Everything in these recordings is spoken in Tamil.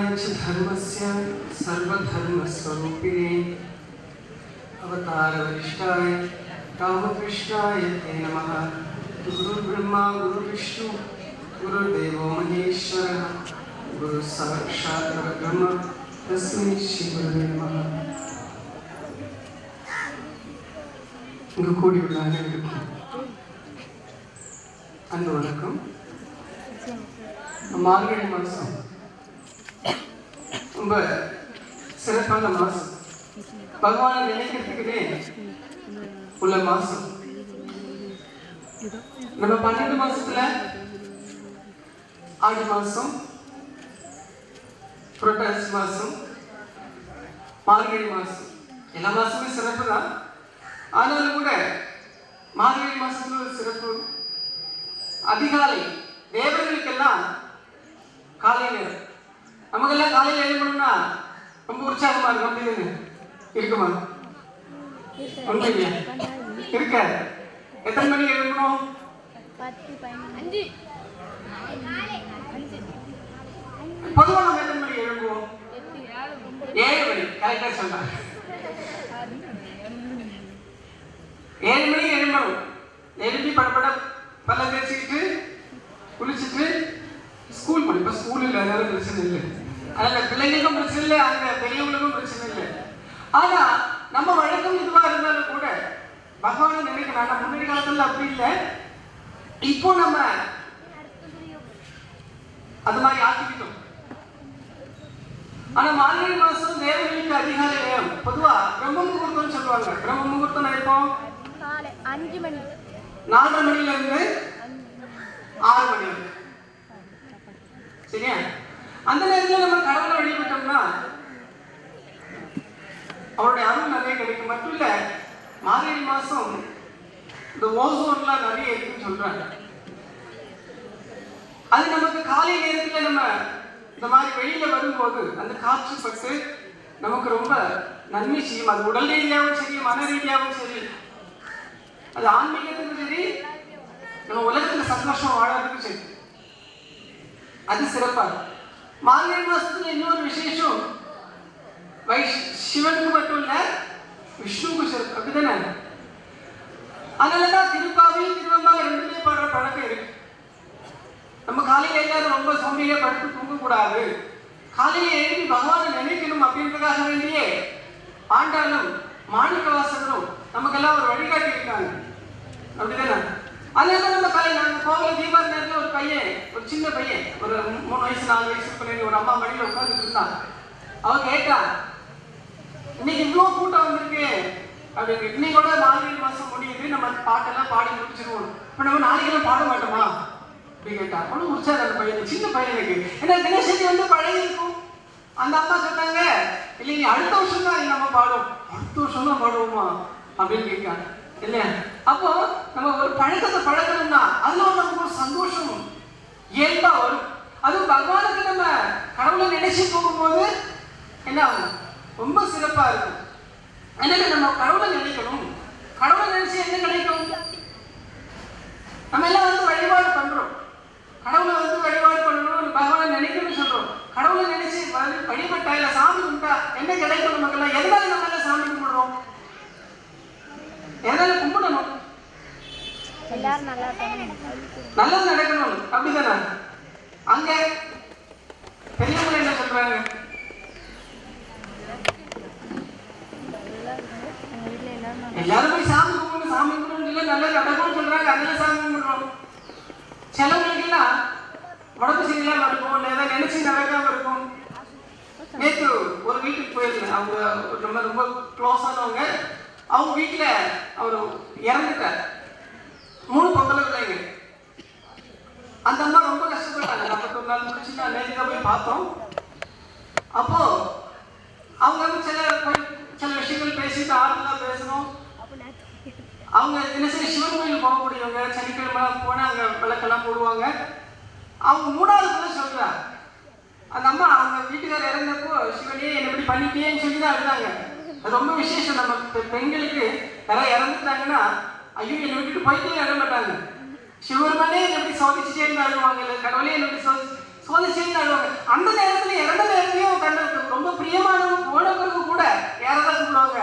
ॐ स्थापकाय च धर्मस्य सर्वधर्मस्वरूपिणे अवतारवरिष्ठाय रामकृष्णाय ते नमः गुरुर्ब्रह्मा गुरुविष्णु गुरुर्देवो महेश्वरः गुरुसाक्षात् परब्रह्म तस्मै श्रीगुरुवे नमः இங்கு கூடியுள்ள அனைவருக்கும் அன்பு வணக்கம் மார்கழி மாதம் ரொம்ப சிறப்பான மாதம் பகவானை நினைக்கிறதுக்குனே உள்ள மாதம் நம்ம பன்னெண்டு மாசத்துல ஆடி மாதம் புரட்டாசி மாதம் மார்கழி மாதம் எல்லா மாசமும் சிறப்பு தான். ஆனாலும் கூட மார்கழி மாசத்துல ஒரு சிறப்பு. அதிகாலை தேவர்களுக்கெல்லாம் காலை நேரம். நமக்கெல்லாம் காலையில் எழுதணும்னா ரொம்ப உற்சாகமா இருக்கும். அப்படின்னு இருக்குமா? உண்மையிலே இருக்க எத்தனை மணிக்கு பதினஞ்சு பொதுவாக நம்ம எத்தனை மணிக்கு எழுதுவோம் ஏழு மணி. கரெக்டாக சொன்னாங்க. ஏழு மணிக்கு எழும்பணும் எழுப்பி படப்பட பல்ல தேய்ச்சிக்கிட்டு குளிச்சுட்டு ஸ்கூல் இப்போ ஸ்கூல் இல்லை அதனால பிரச்சனை இல்லை. அதனால பிள்ளைங்களுக்கும் பிரச்சனை இல்லை அங்கே பெரியவங்களுக்கும் பிரச்சனை இல்லை. ஆனா நம்ம வழக்கம் இதுவா இருந்தாலும் கூட பகவானை நினைக்கணும். ஆனா முன்னாடி காலத்துல அப்படி இல்லை. இப்போ நம்ம அது மாதிரி ஆக்கிக்கிட்டோம். ஆனா மார்கழி மாசம் தேவர்களுக்கு அதிகாலை நேரம் பொதுவா பிரம்ம முகூர்த்தம்னு சொல்லுவாங்க. பிரம்ம முகூர்த்தம் நினைப்போம் அஞ்சு மணி. நாலரை மணில இருந்து ஆறு மணி சரியா? அந்த நேரத்துல நம்ம கடவுளை வழிபட்டோம்னா அவருடைய அருள் நிறைய கிடைக்கும். மட்டும் இல்ல மார்கழி மாசம் இந்த ஓசோன்லாம் நிறைய இருக்குன்னு சொல்றாங்க. அது நமக்கு காலை நேரத்தில் நம்ம இந்த மாதிரி வெளியில வரும்போது அந்த காற்று பட்டு நமக்கு ரொம்ப நன்மை செய்யும். அது உடல் ரீதியாகவும் சரி மன ரீதியாகவும் சரி. அது ஆன்மீகத்துக்கும் சரி நம்ம உலகத்துல சந்தோஷம் வாழறதுக்கும் சரி. அது சிறப்பாக இருக்கும். மார்கழி மாசத்துல இன்னொரு விசேஷம். சிவனுக்கு மட்டும் இல்ல விஷ்ணுவுக்கு சிறப்பு. அப்படிதானே? அதனாலதான் திருப்பாவை திருவம்பாவை ரெண்டுமே பாடுற பழக்கம் இருக்கு. நம்ம காலையில எல்லாரும் ரொம்ப சோம்பியா படுத்து தூங்கக்கூடாது. காலையில எழுதி பகவானை நினைக்கணும் அப்படின்றதுக்காக வேண்டியே ஆண்டாளும் மாணிக்க வாசகரும் நமக்கெல்லாம் ஒரு வழிகாட்டி இருக்காங்க. அப்படிதானே? அதனால நம்ம கலை நாங்க கோவில் தீபாவளி நேரத்தில் ஒரு பையன் ஒரு சின்ன பையன் ஒரு மூணு வயசு நாலு வயசு பிள்ளைங்க ஒரு அம்மா மடியில் உட்காந்துட்டு இருந்தாங்க. அவன் கேட்டா இன்னைக்கு இவ்வளோ கூட்டம் வந்திருக்கு. அப்படின்னு இன்னைக்கு கூட மார்கழி முடியுது. நம்ம பாட்டெல்லாம் பாடி முடிச்சிருவோம். இப்போ நம்ம நாளைக்கெல்லாம் பாட மாட்டோமா? அப்படின்னு கேட்டா அவ்வளோ உற்சாக அந்த பையன் சின்ன பையனுக்கு ஏன்னா தினசரி வந்து பழகி இருக்கும் அந்த அம்மா சொன்னாங்க இல்லைங்க அடுத்த வருஷம் தான் நம்ம பாடுவோம். அடுத்த வருஷம் தான் பாடுவோமா? அப்படின்னு கேட்காங்க இல்லையா அப்போ நம்ம ஒரு பழக்கத்தை பழக்கணும்னா அதுல நமக்கு ஒரு சந்தோஷம் இயல்பா வரும்? அதுவும் பகவானுக்கு நம்ம கடவுளை நினைச்சு போகும்போது என்ன ஆகும்? ரொம்ப சிறப்பா இருக்கும். அதனால நம்ம கடவுளை நினைக்கணும். கடவுளை நினைச்சு என்ன கிடைக்கும்? நம்ம எல்லாம் வந்து வழிபாடு பண்றோம். கடவுளை வந்து வழிபாடு பண்ணணும் பகவானை நினைக்கணும்னு சொல்றோம். கடவுளை நினைச்சு வழி- வழிபட்டா இல்ல சாமி கும்பிட்டா என்ன கிடைக்கும் நமக்கெல்லாம்? எதனால நம்ம எல்லாம் சாமி எதனால கும்பிடணும். எல்லாரும் நல்லா நல்லது நடக்கணும். அப்படிதானே? அங்க பெரியவங்க என்ன சொல்றாங்க? எல்லாரும் போய் சாமி கும்பிடணும் சாமி கும்பிடணும் இல்லை நல்லது நடக்கும்னு சொல்றாங்க. அதனால சாமி கும்பிடுறோம். சிலவங்களுக்கு எல்லாம் உடம்பு சரியில்லாம இருக்கும். இல்லை ஏதாவது நினைச்சு நடக்காம இருக்கும். நேற்று ஒரு வீட்டுக்கு போயிருந்தேன். அவங்க நம்ம ரொம்ப க்ளோஸ் ஆனவங்க. அவங்க வீட்டில் அவர் இறந்துட்டார். மூணு பொங்கலை பிள்ளைங்க. அந்த அம்மா ரொம்ப கஷ்டப்பட்டாங்க. நாற்பத்தொரு நாள் முடிச்சு நான் நேற்று தான் போய் பார்த்தோம். அப்போ அவங்க வந்து சில போய் சில விஷயங்கள் பேசிட்டு ஆறுதலா பேசணும். அவங்க தினசரி சிவன் கோயில் போகக்கூடியவங்க சனிக்கிழமை போனால் அங்கே விளக்கெல்லாம் போடுவாங்க. அவங்க மூணாவது கூட சொல்கிறாங்க அந்த அம்மா அவங்க வீட்டுக்காரர் இறந்தப்போ சிவனே என்ன இப்படி பண்ணிட்டேன்னு சொல்லி தான் அழுதாங்க. ரொம்ப விசேஷம். நம்ம பெண்களுக்கு யாராவது இறந்துட்டாங்கன்னா ஐயோ என்னை விட்டுட்டு போயிட்டே இட மாட்டாங்க. சிவருமானே எப்படி சோதிச்சுட்டே இருந்து அழுவாங்க. இல்லை கடவுளே என்னை எப்படி சோதி அழுவாங்க. அந்த நேரத்துல இறந்த நேரத்துலயும் கண்ணுக்கு ரொம்ப பிரியமானவங்க போனவங்களுக்கு கூட யாராவது கூப்பிடுவாங்க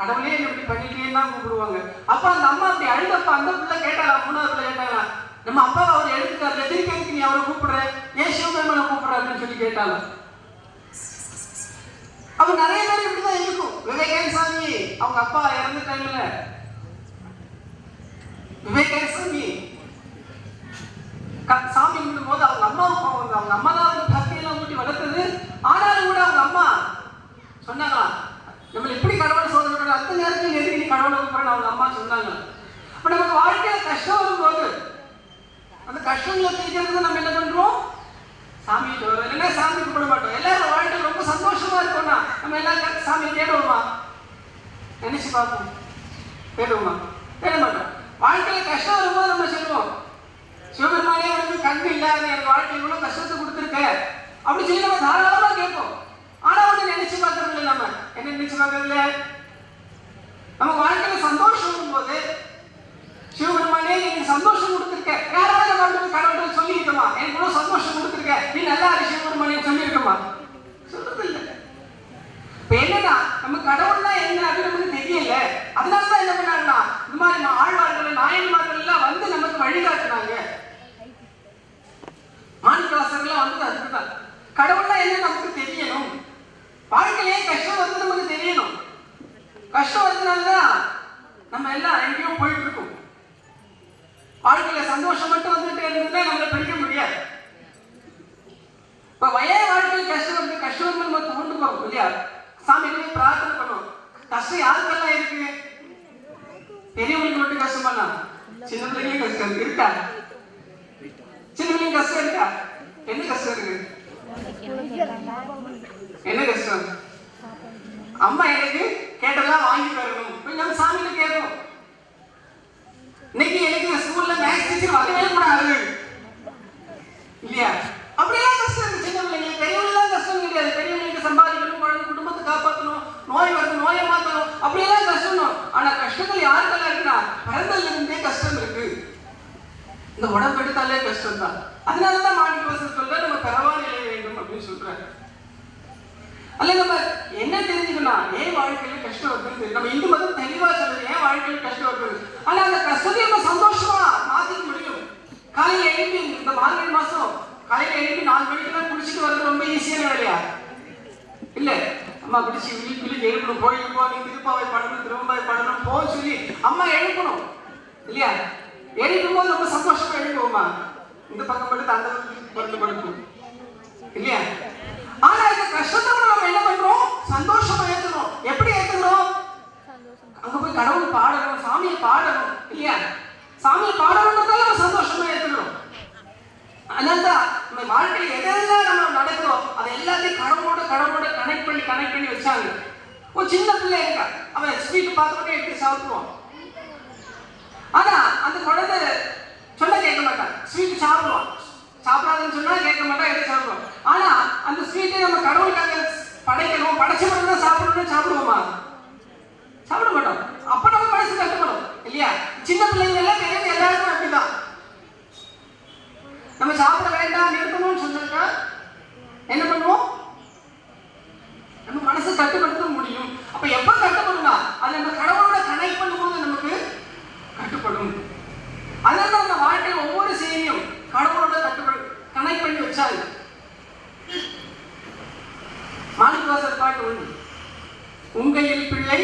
கடவுளே என்னை இப்படி பண்ணிட்டே தான் கூப்பிடுவாங்க. அப்ப அந்த அம்மா அப்படி அழுதப்ப அந்த பிள்ளை கேட்டாங்க மூணாவது பிள்ளை கேட்டாங்க நம்ம அப்பா அவர் எழுதுக்காரு திருப்பி நீ அவரை கூப்பிடுற? ஏன் சிவபெருமனை கூப்பிடுற அப்படின்னு சொல்லி கேட்டாலும் அப்ப நிறைய பேர் இப்படிதான் இருக்கும். விவேகன் சாமி அவங்க அப்பா இறந்து டைம்ல விவேகானந்த சாமி. க- சாமி கும்பிடும் போது அவங்க அம்மாவுக்கு அவங்க அவங்க அம்மா தான் வந்து பக்தியெல்லாம் ஊட்டி வளர்த்தது. ஆனாலும் கூட அவங்க அம்மா சொன்னாங்களா நம்மள இப்படி கடவுள் சோதனை பண்ண அந்த நேரத்தில் எதுக்கு நீ கடவுளை கூப்பிடுறேன்னு அவங்க அம்மா சொன்னாங்க. அப்ப நமக்கு வாழ்க்கையில கஷ்டம் வரும்போது அந்த கஷ்டங்களை தீர்க்கிறது நம்ம என்ன பண்றோம்? சாமி இல்லைன்னா சாமி கும்பிட மாட்டோம் எல்லாரும் வாழ்க்கை ரொம்ப சந்தோஷமா இருக்கோம்னா நம்ம எல்லாரும் சாமி தேடுவோமா? நினைச்சு பார்ப்போம். தேடுவோமா? தேட மாட்டோம். வாழ்க்கையில் கஷ்டம் வரும்போது நம்ம சொல்லுவோம். சிவபெருமானே உனக்கு கண்ணு இல்லாத எனக்கு வாழ்க்கையில் இவ்வளோ கஷ்டத்தை கொடுத்துருக்க. அப்படி சொல்லி நம்ம தாராளமாக கேட்போம் ஆனா ஒண்ணு நினைச்சு பார்க்கறது இல்லை நம்ம என்ன நினைச்சு பார்க்கறது இல்லை நம்ம வாழ்க்கையில சந்தோஷம் வரும்போது சிவபெருமானே எனக்கு சந்தோஷம் கொடுத்துருக்க யாராவது நம்ம வந்து கடவுள்கிட்ட சொல்லியிருக்கோமா எனக்கு இவ்வளவு சந்தோஷம் கொடுத்துருக்க நீ நல்லா இரு சிவபெருமானே சொல்லியிருக்கோமா சொல்றது இல்லை இப்ப என்னன்னா நம்ம கடவுள்னா என்ன அப்படின்னு நமக்கு தெரியல அதனால தான் என்ன பண்ணாங்கன்னா இந்த மாதிரி நம்ம ஆழ்வார்கள் நாயன்மார்கள் எல்லாம் வந்து நமக்கு வழிகாட்டுனாங்க மாணிக்கவாசகர்லாம் வந்து அதுதான் கடவுள்னா என்ன நமக்கு தெரியணும் வாழ்க்கையிலே கஷ்டம் வந்து நமக்கு தெரியணும் கஷ்டம் வந்ததுனால தான் நம்ம எல்லாம் எங்கேயோ போயிட்டு இருக்கோம் வாழ்க்கையில சந்தோஷம் மட்டும் வந்துட்டு இருந்ததுன்னா நம்மளை பிடிக்க முடியாது. இப்ப வய வாழ்க்கையில் கஷ்டம் இருக்கு கஷ்டம் நம்ம கொண்டு போறோம் இல்லையா? சாமி பிரார்த்தனை பண்ணுவோம். கஷ்டம் யாருக்கெல்லாம் இருக்கு? பெரியவங்களுக்கு மட்டும் கஷ்டம் பண்ணா சின்ன பிள்ளைங்களும் கஷ்டம் இருக்கா? சின்ன பிள்ளைங்க கஷ்டம் இருக்கா? என்ன கஷ்டம் இருக்கு? என்ன கஷ்டம்? அம்மா எனக்கு கேட்டதெல்லாம் வாங்கி தரணும். போய் நம்ம சாமியில கேட்போம். இன்னைக்கு எனக்கு ஸ்கூல்ல மேக்ஸ் டீச்சர் வரவே கூடாது இல்லையா அப்படியெல்லாம் கஷ்டம் இருக்கு சின்ன பிள்ளைங்க பெரியவங்களாம் கஷ்டம் கிடையாது பெரியவங்களுக்கு சம்பாதிக்கணும் குழந்தை குடும்பத்தை காப்பாற்றணும் நோய் வருது நோயை மாற்றணும் அப்படியெல்லாம் கஷ்டம் ஆனா கஷ்டங்கள் யாருக்கெல்லாம் இருக்குன்னா பிறந்ததுல இருந்தே கஷ்டம் இருக்கு இந்த உடம்பு எடுத்தாலே கஷ்டம் தான் அதனாலதான் மாணவி வசதி சொல்ற நம்ம பரவாயில்லை வேண்டும் அப்படின்னு சொல்றாரு அல்ல நம்ம என்ன தெரிஞ்சுக்கணும் ஏன் வாழ்க்கை கஷ்டம் வருது நம்ம இந்து மதம் தெளிவா சொல்லுது ஏன் வாழ்க்கையில கஷ்டம் வருது ஆனா அந்த கஷ்டத்தை நம்ம சந்தோஷமா மாத்திக்க முடியும். காலையில எழுப்பி இந்த மார்கழி மாசம் காலையில எழுப்பி நாலு மணிக்கெல்லாம் குடிச்சிட்டு வர்றது ரொம்ப ஈஸியான வேலையா? இல்ல. அம்மா குடிச்சு விழி விழி எழுப்பணும். கோயிலுக்கு போ நீ திருப்பாவை படணும் திரும்பாவை படணும் போ சொல்லி அம்மா எழுப்பணும். இல்லையா? எழுப்பும் போது ரொம்ப சந்தோஷமா எழுப்புவோமா? இந்த பக்கம் படுத்து அந்த பக்கம் படுத்து படுக்கும். இல்லையா? ஆனா இந்த கஷ்டத்தை அங்க போய் கடவுள் பாடணும் சாமியை பாடணும் இல்லையா? சாமியை பாடணுன்றதால நம்ம சந்தோஷமா இருக்கணும் அதனால்தான் நம்ம வாழ்க்கையில் எதெல்லாம் நம்ம நடக்கிறோம் அதை எல்லாத்தையும் கடவுளோட கடவுளோட கனெக்ட் பண்ணி கனெக்ட் பண்ணி வச்சாங்க. ஒரு சின்ன பிள்ளை இருக்கா? அவன் ஸ்வீட் பார்த்துக்கிட்டே எடுத்து சாப்பிடுவான். ஆனா அந்த குழந்தை சொல்ல கேட்க மாட்டான் ஸ்வீட் சாப்பிடுவான். சாப்பிடாதுன்னு சொன்னா கேட்க மாட்டான் எடுத்து சாப்பிடுவான். ஆனா அந்த ஸ்வீட்டை நம்ம கடவுளுக்காக படைக்கணும் படைச்சவங்க தான் சாப்பிடணும்னு சாப்பிடுவோமா சாப்பிட மாட்டோம் அப்ப நம்ம மனசு கஷ்டப்படும் இல்லையா சின்ன பிள்ளைங்க எல்லாம் பெரியவங்க எல்லாருக்கும் அப்படிதான் நம்ம சாப்பிட வேண்டாம் நிறுத்தணும்னு சொன்னாக்கா என்ன பண்ணுவோம் நம்ம மனசை கட்டுப்படுத்த முடியும் அப்ப எப்ப கட்டுப்படும்னா அது நம்ம கடவுளோட கனெக்ட் பண்ணும்போது நமக்கு கட்டுப்படும் அதனால நம்ம வாழ்க்கையில் ஒவ்வொரு செய்தியும் கடவுளோட கட்டுப்படு கனெக்ட் பண்ணி வச்சாங்க மாணிக்கவாசர் பாட்டு உண்டு உங்கையில் பிள்ளை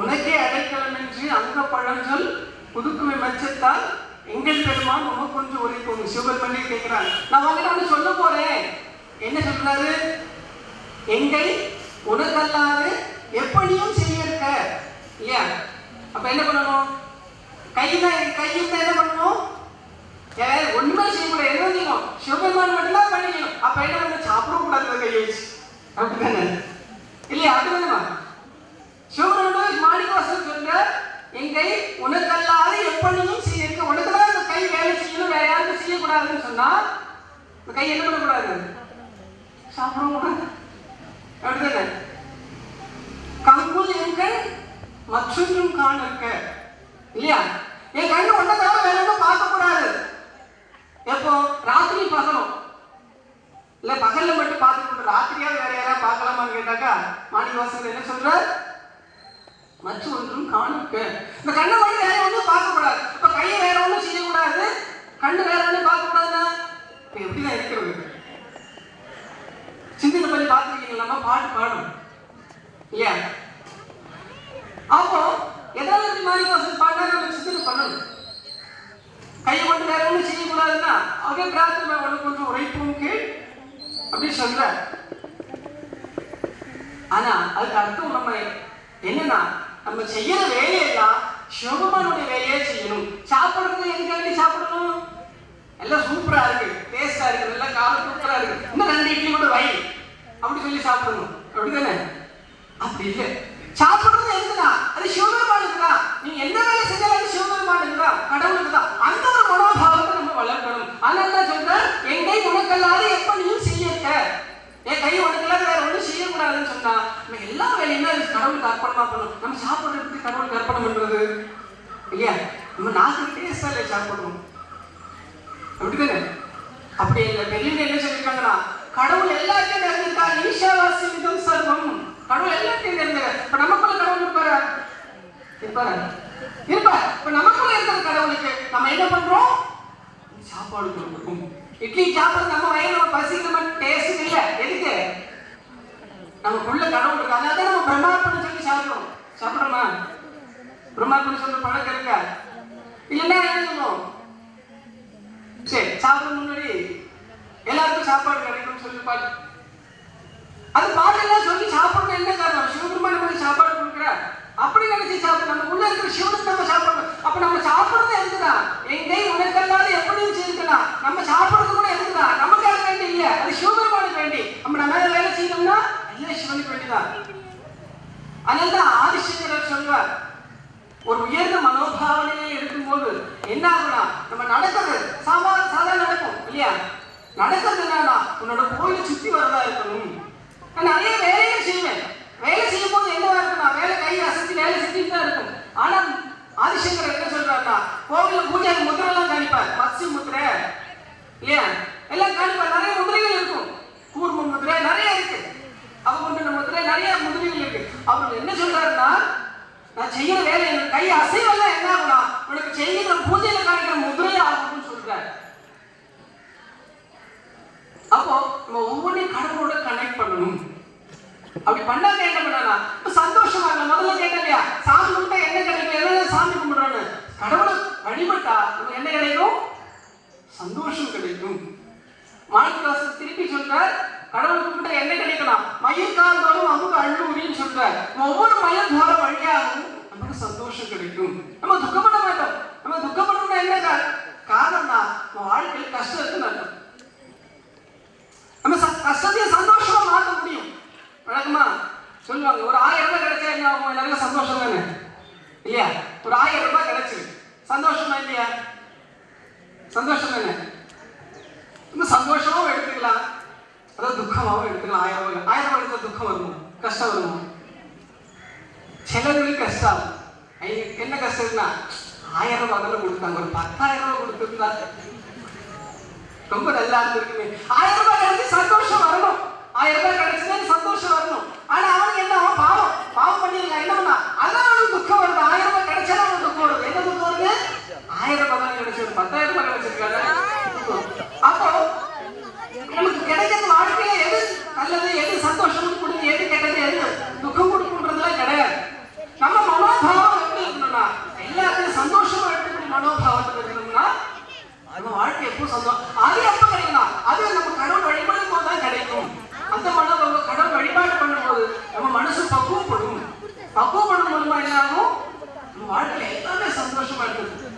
உனக்கே அடைக்கலம் என்று அங்க பழஞ்சொல் புதுக்குமை மச்சத்தால் எங்கள் பெருமான் உமக்கு கொஞ்சம் உரைக்கும் சிவபெருமணி கேட்கிறான் நான் வந்து ஒன்று சொல்ல போறேன். என்ன சொல்றாரு? எங்கள் உனக்கல்லாது எப்படியும் செய்ய இருக்க இல்லையா? அப்ப என்ன பண்ணணும்? கையில கையில் என்ன பண்ணணும்? ஒண்ணுமே செய்ய முடியாது. என்ன செய்யணும்? சிவபெருமான் மட்டும்தான் பண்ணிக்கணும் அப்ப என்ன பண்ண சாப்பிடக்கூடாது கையை வச்சு. அப்படித்தானே இல்லையா? அப்படிதானேமா சிவபெருமான் மாணிக்கவாசன் சொல்ற எங்கை உனக்கல்லாத எப்பொழுதும் செய்ய இருக்க உனக்கு தான் இந்த கை வேலை செய்யணும் வேற யாருக்கும் செய்யக்கூடாதுன்னு சொன்னா இந்த கை என்ன பண்ணக்கூடாது? சாப்பிடவும்? கூடாது அப்படிதானே. கங்குல் எங்க மற்றொன்றும் காண இருக்க இல்லையா? என் கண்ணு ஒன்றை தவிர வேற ஒன்றும் பார்க்கக்கூடாது. எப்போ? ராத்திரி பகலும். இல்ல பகல்ல மட்டும் பார்த்துட்டு ராத்திரியாவது வேற யாராவது பார்க்கலாமான்னு கேட்டாக்கா மாணிக்கவாசகர் என்ன சொல்றார்? மற்ற ஒன்றும் காணுக்க இந்த கண்ணை வந்து வேற ஒன்றும் பார்க்கக்கூடாது. இப்ப கையை வேற ஒன்றும் செய்யக்கூடாது. கண்ணு வேற ஒன்றும் பார்க்கக்கூடாதுன்னா இப்ப எப்படிதான் இருக்கிறது? சிந்தனை பண்ணி பார்த்துருக்கீங்களா நம்ம பாட்டு பாடும் இல்லையா? அப்போ எதாவது இந்த மாதிரி வசதி பாடினா நம்ம சிந்தனை பண்ணணும். கையை கொண்டு வேற ஒன்றும் செய்யக்கூடாதுன்னா அப்படியே பிரார்த்தனை ஒன்று கொஞ்சம் உழைப்பும் கீழ் அப்படின்னு சொல்ற ஆனா அதுக்கு அர்த்தம் நம்ம என்னன்னா நம்ம செய்யற வேலையெல்லாம் சிவபெருமானுடைய வேலையே செய்யணும். சாப்பிடுறது எதுக்காண்டி சாப்பிடணும்? எல்லாம் சூப்பரா இருக்கு. டேஸ்டா இருக்கு. நல்லா காலம் சூப்பரா இருக்கு. இன்னும் ரெண்டு இட்லி கூட வை. அப்படி சொல்லி சாப்பிடணும். அப்படிதானே? அப்படி இல்லை. சாப்பிடுறது எதுக்குதா அது சிவபெருமானுக்கு தான். நீங்க என்ன வேலை செஞ்சாலும் அது சிவபெருமானுக்கு தான். கடவுளுக்கு தான். அந்த ஒரு மனோபாவத்தை நம்ம வளர்க்கணும். அதனால தான் சொல்றேன் என் கை உனக்கல்லாத எப்ப நீயும் செய்யக்க. என் கை உனக்கெல்லாம் வேற ஒன்றும் செய்யக்கூடாதுன்னு சொன்னா நம்ம எல்லா வேலையும் கடவுளுக்கு அர்ப்பணமா பண்ணணும் நம்ம சாப்பிட்றதுக்கு கடவுளுக்கு அர்ப்பணம் பண்றது. இல்லையா நம்ம நாக்கு டேஸ்டா இல்லை சாப்பிடணும். அப்படிதானே அப்படி இல்லை பெரியவங்க என்ன சொல்லியிருக்காங்கன்னா கடவுள் எல்லாத்தையும் நிறைஞ்சிருக்கார் ஈஷாவாசி மிதம் சர்வம். கடவுள் எல்லாத்தையும் நிறைஞ்சார் இப்ப நமக்குள்ள கடவுள் இருப்பாரா? இருப்பாரா? இருப்பார். இப்ப நமக்குள்ள இருக்கிற கடவுளுக்கு நம்ம என்ன பண்றோம்? சாப்பாடு கொடுக்கும் இட்லி சாப்பிடுறது நம்ம வயிறு நம்ம பசிக்கிற மாதிரி டேஸ்ட் இல்லை. எதுக்கு? நமக்குள்ள கடவுள் இருக்கு அதாவது நம்ம பிரம்மார்ப்பணம் சொல்லி சாப்பிடணும் சாப்பிடுறோமா? பிரம்மார்ப்பணம் சொல்ற பழக்கம் இருக்கா? இல்லைன்னா என்ன சொல்லுவோம்? சரி சாப்பிட முன்னாடி எல்லாருக்கும் சாப்பாடு கிடைக்கணும்னு சொல்லி பாட்டு. அது பாட்டெல்லாம் சொல்லி சாப்பிடணும் என்ன காரணம்? சிவபெருமான் நமக்கு சாப்பாடு கொடுக்குற. அப்படி நினைச்சு சாப்பிட நம்ம உள்ள இருக்கிற சிவனுக்கு நம்ம சாப்பிடணும். அப்ப நம்ம சாப்பிடுறது எதுக்குதான் எங்கே உனக்கல்லாத எப்படியும் செய்துக்கலாம் நம்ம சாப்பிடுறது கூட எதுக்குதான் நமக்காக வேண்டி இல்லை அது சிவபெருமானுக்கு வேண்டி. நம்ம நம்ம வேலை செய்யணும்னா எல்லாம் சிவனுக்கு அதனால்தான் ஆதிசங்கரர் சொல்வார் ஒரு உயர்ந்த மனோபாவனையே இருக்கும்போது என்ன ஆகுனா நம்ம நடக்கிறது சாமான சாதா நடக்கும் இல்லையா? நடக்கிறது என்னன்னா உன்னோட கோயிலை சுத்தி வரதா இருக்கணும். நான் நிறைய வேலையை செய்வேன். வேலை செய்யும் போது என்ன இருக்கும்னா வேலை கை அசைச்சு வேலை செஞ்சுட்டு தான் இருக்கும் ஆனா ஆதிசங்கர் என்ன சொல்றாருன்னா கோவில பூஜை முத்திரை எல்லாம் காணிப்பார் மத்ஸ்ய முத்திரை இல்லையா எல்லாம் காணிப்பார் நிறைய முதிரைகள் இருக்கும் கூர்ம முதிரை நிறைய இருக்கு அவங்க முதிரை நிறைய முதிரைகள் இருக்கு அவர் என்ன சொல்றாருன்னா நான் செய்யற வேலை எனக்கு கை அசைவெல்லாம் என்ன ஆகும்னா உனக்கு செய்கிற பூஜையில காணிக்கிற முதிரை ஆகும்னு சொல்றாரு அப்போ நம்ம ஒவ்வொன்றையும் கடவுளோட கனெக்ட் பண்ணணும் அப்படி பண்ணாக்க என்ன பண்ணலாம் இப்ப சந்தோஷமா இருக்க முதல்ல கேட்டேன் இல்லையா சாமி கும்பிட்டா என்ன கிடைக்கும்? எதாவது சாமி கும்பிடுறோன்னு கடவுளை வழிபட்டா நமக்கு என்ன கிடைக்கும்? சந்தோஷம் கிடைக்கும். மாணிக்கவாசர் திருப்பி சொல்றார் கடவுள் கும்பிட்டா என்ன கிடைக்கலாம்? மயில் கால் தோறும் அமுக அள்ளூரின்னு சொல்றார். ஒவ்வொரு மயில் போற வழியாகவும் நமக்கு சந்தோஷம் கிடைக்கும். நம்ம துக்கப்பட மாட்டோம். நம்ம துக்கப்படணும்னா என்ன காரணம்னா நம்ம வாழ்க்கையில் கஷ்டம் இருக்குன்னு நம்ம ச- கஷ்டத்தையும் சந்தோஷமா மாற்ற முடியும். வணக்கமா சொல்லுவாங்க ஒரு ஆயிரம் ரூபாய் கிடைச்சா என்ன ஆகும்? எல்லாருக்கும் சந்தோஷம் தானே? இல்லையா? ஒரு ஆயிரம் ரூபாய் கிடைச்சிரு சந்தோஷமா இல்லையா? சந்தோஷம் தானே? இன்னும் சந்தோஷமாவும் எடுத்துக்கலாம். அதாவது துக்கமாவும் எடுத்துக்கலாம். ஆயிரம் ரூபாய் ஆயிரம் ரூபாய் எடுத்தால் துக்கம் வரும்? கஷ்டம் வருமோ? சிலருக்கு கஷ்டம். என்ன கஷ்டம்னா ஆயிரம் ரூபாய் தானே கொடுத்தாங்க. ஒரு பத்தாயிரம் ரூபாய் கொடுத்துருந்தா. ரொம்ப நல்லா இருந்திருக்குமே. ஆயிரம் ரூபாய் கிடைச்சு சந்தோஷம் வரணும். ஆயிரம் ரூபாய் கிடைச்சதே சந்தோஷம் வரணும். ஆனா அவனுக்கு என்ன? அவன் பாவம். பாவம் பண்ணிருக்கான் என்ன பண்ணா அதான் அவனுக்கு துக்கம் வருது. ஆயிரம் ரூபாய் கிடைச்சா அவனுக்கு துக்கம் வருது. என்ன துக்கம் வருது? ஆயிரம் ரூபாய் தான் கிடைச்சது பத்தாயிரம் ரூபாய் கிடைச்சிருக்காரு அப்போ நமக்கு கிடைக்கிறது வாழ்க்கையில எது நல்லது எது சந்தோஷம் கொடுக்கு எது கெட்டது எது துக்கம் கொடுக்குன்றதுலாம் கிடையாது. நம்ம மனோபாவம் எப்படி இருக்கணும்னா எல்லாத்தையும் சந்தோஷமா எடுத்துக்கூடிய மனோபாவத்தில் இருக்கணும்னா நம்ம வாழ்க்கை எப்போ சந்தோஷம். அது எப்போ கிடைக்கலாம் அது நம்ம கடவுள் வழிபடும் போது தான் கிடைக்கும் அந்த மனோபாவம் கடவுள் வழிபாடு பண்ணும்போது நம்ம மனசு பக்குவப்படும் பக்குவப்படும் மூலமா என்ன ஆகும் நம்ம வாழ்க்கையில எல்லாமே சந்தோஷமா இருக்குது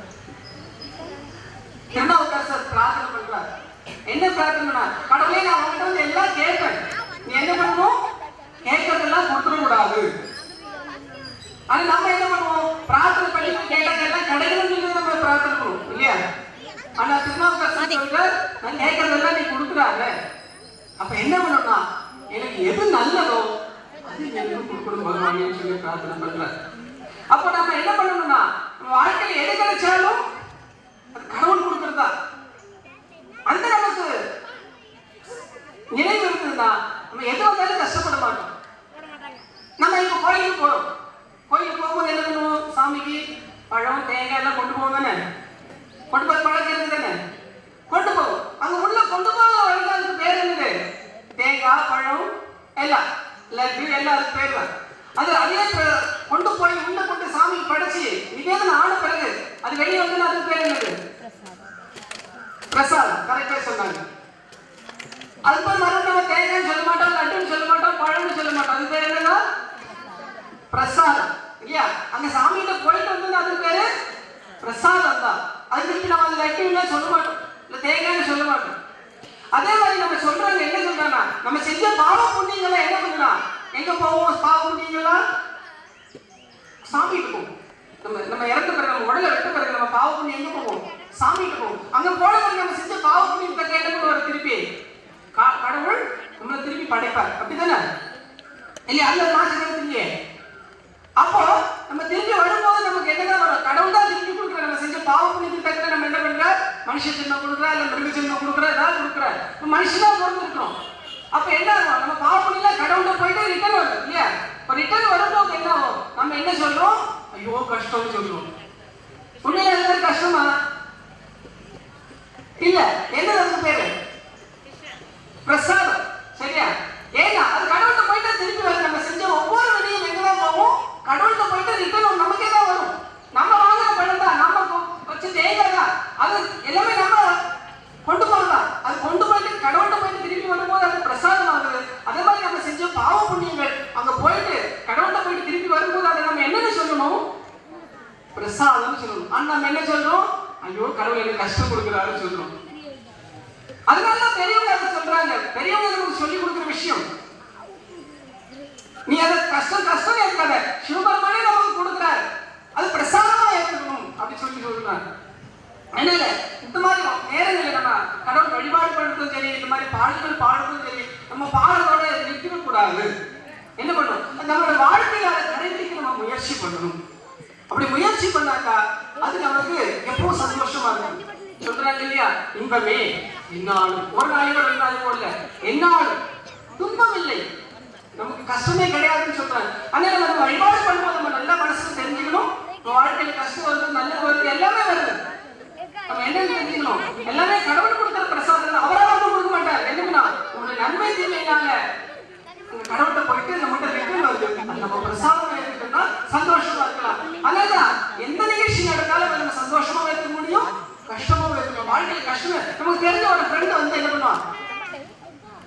திருநாவுக்கரசர் பிரார்த்தனை பண்றார் என்ன பிரார்த்தனை கடவுளே நான் உங்ககிட்ட வந்து எல்லாம் கேட்பேன். நீ என்ன பண்ணணும் கேட்கறதெல்லாம் கொடுத்துட கூடாது ஆனா நம்ம என்ன பண்ணுவோம்? பிரார்த்தனை பண்ணி கேட்ட கேட்டா கிடைக்கணும்னு சொல்லி நம்ம பிரார்த்தனை பண்ணுவோம் இல்லையா? ஆனா திருநாவுக்கரசர் சொல்றார் நான் கேட்கறதெல்லாம் நீ கொடுக்குறாங்க அப்ப என்ன பண்ணணும்னா எனக்கு எது நல்லதோ அது எனக்கு கொடுக்கணும் பகவானே சொல்லி பிரார்த்தனை பண்றார் அப்போ நம்ம என்ன பண்ணணும்னா வாழ்க்கையில எது கிடைச்சாலும் அது கடவுள் கொடுக்கறதா. அந்த நமக்கு நினைவு இருந்ததுன்னா நம்ம எது வந்தாலும் கஷ்டப்பட மாட்டோம். நம்ம இப்போ கோயிலுக்கு போகிறோம் கோயிலுக்கு போகும்போது என்ன பண்ணுவோம்? சாமிக்கு பழம் தேங்காய் எல்லாம் கொண்டு போவோம் தானே? கொண்டு போய் பழக்கிறது தானே? கொண்டு போவோம். அங்கே உள்ள கொண்டு போக அதுக்கு பேர் என்னது? தேங்காய் பழம் எல்லாம். லட்டு எல்லாம் அதுக்கு பேர் தான். அது அதே கொண்டு போய் உள்ள கொண்டு சாமி படைச்சி நிவேதனம் ஆன பிறகு அது வெளியே வந்து அதுக்கு பேர் என்னது? பிரசாத் கரெக்டா சொன்னாங்க. அது போய் மறுபடியும் நம்ம தேங்காய்னு சொல்ல மாட்டோம் லட்டுன்னு சொல்ல மாட்டோம் பழம்னு சொல்ல மாட்டோம். அது பேர் என்னன்னா? பிரசாதம். இல்லையா? அங்க சாமிகிட்ட போயிட்டு வந்தது அது பேரு பிரசாதம் தான். அது திருப்பி நம்ம அது லட்டுன்னு சொல்ல மாட்டோம். இல்ல தேங்காய்னு சொல்ல மாட்டோம். அதே மாதிரி நம்ம சொல்றாங்க என்ன சொல்றாங்க நம்ம செஞ்ச பாவ புண்ணியங்களை என்ன பண்ணலாம் எங்க போவோம்? பாவ புண்ணியங்களா சாமி போவோம். நம்ம நம்ம இறந்த பிறகு நம்ம உடலை வெட்ட பிறகு நம்ம பாவ புண்ணியம் எங்க போவோம்? சாமிக்கு போவோம் அங்க போன நம்ம செஞ்ச பாவ புண்ணியத்தை கேட்ட ஒரு திருப்பி கா- கடவுள் நம்மளை திருப்பி படைப்பார். அப்படிதானே இல்லையா? அதுல மாற்றம் இல்லையே அப்போ நம்ம திரும்பி வரும்போது நமக்கு என்னதான் வரும்? கடவுள் தான் திருப்பி கொடுக்குற நம்ம செஞ்ச பாவ புண்ணியத்துக்கு தக்க நம்ம என்ன பண்ற? மனுஷ ஜென்மம் கொடுக்குறா இல்ல மிருக ஜென்மம் கொடுக்குறா ஏதாவது கொடுக்குற. இப்ப மனுஷனா பிறந்திருக்கிறோம். அப்ப என்ன ஆகும்? நம்ம பாவ புண்ணியம் கடவுள்கிட்ட போயிட்டு ரிட்டர்ன் வரும் இல்லையா? இப்போ ரிட்டர்ன் வரும்போது என்ன ஆகும்? நம்ம என்ன சொல்றோம்? ஐயோ கஷ்டம்னு சொல்றோம். உண்மையில கஷ்டமா? இல்ல என்ன அதுக்கு பேரு? பிரசாதம் சரியா ஏன்னா அது கடவுள்கிட்ட போயிட்டு திருப்பி வரும் நம்ம செஞ்ச ஒவ்வொரு வினையும் எங்க தான் போகும் கடவுள்கிட்ட போயிட்டு ரிட்டர்ன் நமக்கே தான் வரும் நம்ம வாங்குற பணம் தான் நம்ம கொ- வச்ச தேங்காய் தான் அது எல்லாமே நம்ம கொண்டு போகலாம் அது கொண்டு போயிட்டு கடவுள்கிட்ட போயிட்டு திருப்பி வரும்போது அது பிரசாதம் ஆகுது அதே மாதிரி நம்ம செஞ்ச பாவ புண்ணியங்கள் அங்க போயிட்டு கடவுள்கிட்ட போயிட்டு திருப்பி வரும்போது அதை நம்ம என்னன்னு சொல்லணும் பிரசாதம்னு சொல்லணும் ஆனா நம்ம என்ன சொல்றோம் ஐயோ கடவுள் எனக்கு கஷ்டம் கொடுக்குறாருன்னு சொல்றோம் அதனால தான் பெரியவங்க அதை சொல்றாங்க பெரியவங்க நமக்கு சொல்லி கொடுக்குற விஷயம் நீ அதை கஷ்டம் கஷ்டம் ஏற்காத சிவபெருமானே நமக்கு கொடுக்குறாரு அது பிரசாதமா ஏற்றுக்கணும் அப்படி சொல்லி சொல்றாங்க அதனால இந்த மாதிரி நேரங்களில் நம்ம கடவுள் வழிபாடு பண்றதும் சரி இந்த மாதிரி பாடல்கள் பாடுறதும் சரி நம்ம பாடலோட நிற்க கூடாது என்ன பண்ணணும் நம்மளோட வாழ்க்கையில அதை கடைபிடிக்க நம்ம முயற்சி பண்ணணும் அப்படி முயற்சி பண்ணாக்கா அது நமக்கு எப்பவும் சந்தோஷமா இருக்கும்? சொல்றாங்க இல்லையா? இன்பமே என்னாலும் ஒரு நாளைக்கு ரெண்டு நாளைக்கு இல்ல என்னாலும் துன்பம் இல்லை நமக்கு கஷ்டமே கிடையாதுன்னு சொல்றாங்க. அதனால நம்ம வழிபாடு பண்ணும்போது நம்ம நல்ல மனசு தெரிஞ்சுக்கணும். வாழ்க்கையில கஷ்டம் வருது நல்ல வருது எல்லாமே வருது. நம்ம என்ன தெரிஞ்சுக்கணும்? எல்லாமே கடவுள் கொடுக்குற பிரசாதம் அவரால் வந்து கொடுக்க மாட்டார். என்னன்னா உங்களுடைய நன்மை தீமையினால கடவுட்ட கடவுள்கிட்ட போயிட்டு நம்மகிட்ட ரிட்டர்ன் வருது நம்ம பிரசாதம் எடுத்துட்டோம்னா சந்தோஷமா இருக்கலாம் அதனாலதான் எந்த நிகழ்ச்சி நடந்தாலும் நம்ம சந்தோஷமா வைக்க முடியும் கஷ்டமா இருக்கணும் வாழ்க்கையில கஷ்டமே நமக்கு தெரிஞ்ச ஒரு ஃப்ரெண்ட் வந்து என்ன பண்ணுவான்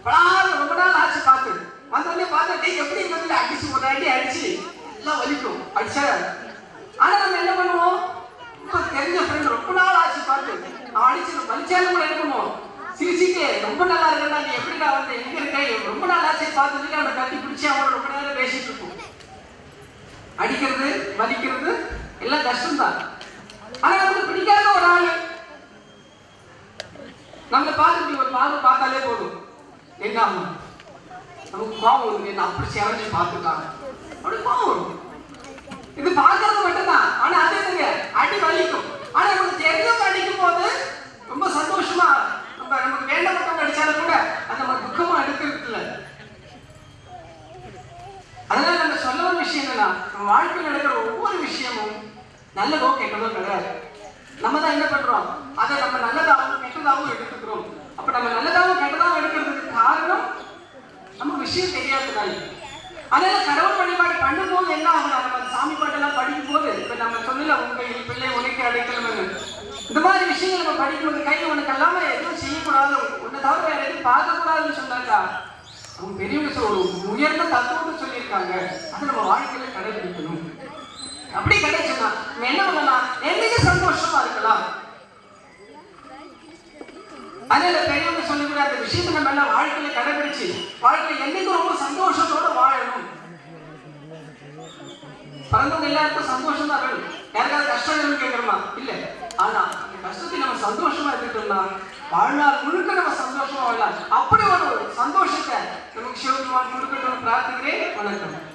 பலாறு ரொம்ப நாள் ஆச்சு பார்த்து. வந்தோடனே பார்த்தா டேய் எப்படி வந்து அடிச்சு ஒரு அடி அடிச்சு எல்லாம் வலிக்கும் அடிச்சா ஆனா நம்ம என்ன பண்ணுவோம் ரொம்ப தெரிஞ்ச ஃப்ரெண்ட் ரொம்ப நாள் ஆச்சு பார்த்து அவன் அடிச்சு வலிச்சாலும் கூட என்ன பண்ணுவோம் ரொம்ப நல்லா இருக்கா நீ எப்படிடா வந்து? எங்க ரொம்ப நாளாச்சு பார்த்துட்டு அவனை கட்டி பிடிச்சி அவனை ரொம்ப நேரம் பேசிட்டு இருக்கும் அடிக்கிறது மதிக்கிறது எல்லாம் கஷ்டம்தான். ஆனா நமக்கு பிடிக்காத ஒரு ஆளு. நம்மளை பார்த்துட்டு ஒரு பார்வை பார்த்தாலே போதும். என்ன ஆகும்? நமக்கு கோவம் வருது என்ன அப்படி சேவஞ்சு பார்த்துட்டாங்க அப்படி கோவம் வரும். இது பார்க்கறது மட்டும் ஆனா அது என்னங்க அடி வலிக்கும் ஆனா நமக்கு தெரிஞ்சவங்க அடிக்கும் போது ரொம்ப சந்தோஷமா நம்ம நமக்கு வேண்டப்பட்டவங்க அடிச்சாலும் கூட அது நம்ம துக்கமா எடுக்கிறது இல்லை அதனால நம்ம சொல்ல ஒரு விஷயம் என்னன்னா நம்ம வாழ்க்கையில் நடக்கிற ஒவ்வொரு விஷயமும் நல்லதோ கெட்டதோ கிடையாது நம்ம தான் என்ன பண்றோம் அதை நம்ம நல்லதாகவும் கெட்டதாகவும் எடுத்துக்கிறோம் அப்ப நம்ம நல்லதாகவும் கெட்டதாகவும் எடுக்கிறதுக்கு காரணம் நமக்கு விஷயம் தெரியாததுனால அதனால கடவுள் வழிபாடு பண்ணும்போது என்ன ஆகும் நம்ம அந்த சாமி பாட்டெல்லாம் படிக்கும் போது இப்ப நம்ம சொல்லல உங்க பிள்ளை உனக்கு அடைக்கலம்னு இந்த மாதிரி விஷயங்கள் நம்ம படிக்கும்போது கை உனக்கு எல்லாமே எதுவும் செய்யக்கூடாது உன்னை தவிர வேற எதுவும் பார்க்கக்கூடாதுன்னு சொன்னாக்கா? அவங்க பெரியவங்க சொல்ல ஒரு உயர்ந்த தத்துவத்தை சொல்லியிருக்காங்க. அதை நம்ம வாழ்க்கையில கடைபிடிக்கணும். அப்படி கிடைச்சுன்னா என்ன பண்ணலாம்? என்னைக்கு சந்தோஷமா இருக்கலாம். அதே பெரியவங்க சொல்லிக்கூட அந்த விஷயத்தை நம்ம எல்லாம் வாழ்க்கையில கடைபிடிச்சு வாழ்க்கையில என்னைக்கு ரொம்ப சந்தோஷத்தோட வாழணும். பிறந்தவங்க எல்லாருக்கும் சந்தோஷம் தான் வேணும் யாருக்காவது கஷ்டம் வேணும்னு கேட்கணுமா? இல்ல. ஆனா அந்த கஷ்டத்தை நம்ம சந்தோஷமா இருக்கட்டும்னா வாழ்நாள் முழுக்க நம்ம சந்தோஷமா வாழலாம். அப்படி ஒரு சந்தோஷத்தை நமக்கு சிவபெருமான் கொடுக்கட்டும் பிரார்த்திக்கிறேன். வணக்கம்.